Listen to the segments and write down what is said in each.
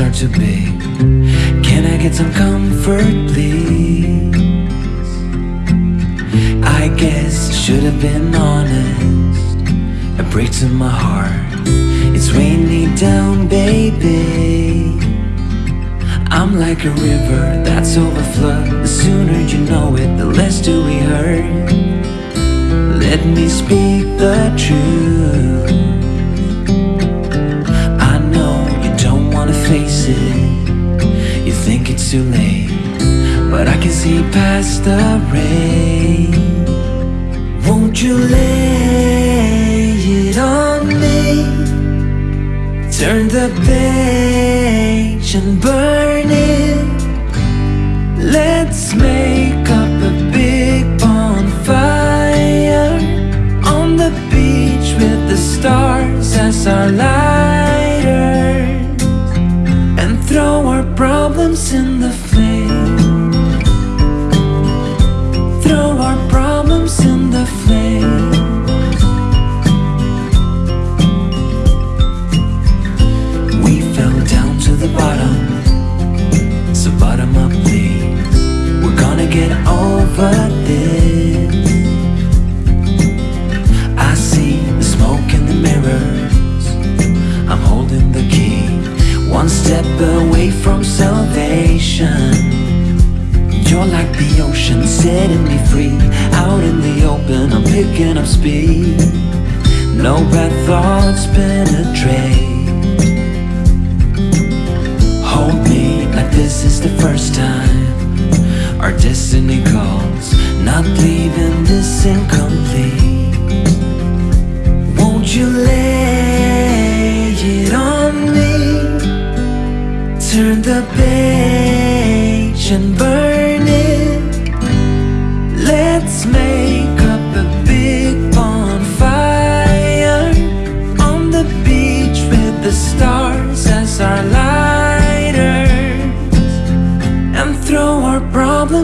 are too big Can I get some comfort, please? I guess I should have been honest It breaks in my heart. It's weighing me down, baby. I'm like a river that's overflowed The sooner you know it, the less do we hurt. Let me speak the truth face it. You think it's too late But I can see past the rain. Won't you lay it on me? Turn the page and burn it. Let's make over this I see the smoke in the mirrors. I'm holding the key One step away from salvation. You're like the ocean setting me free. Out in the open I'm picking up speed. No bad thoughts penetrate. Hold me like this is the first time Our destiny calls Not leaving this incomplete. Won't you lay it on me? Turn the page and burn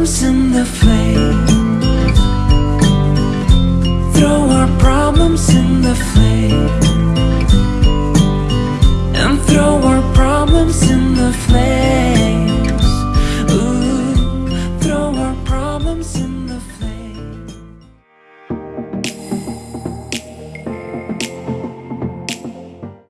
in the flame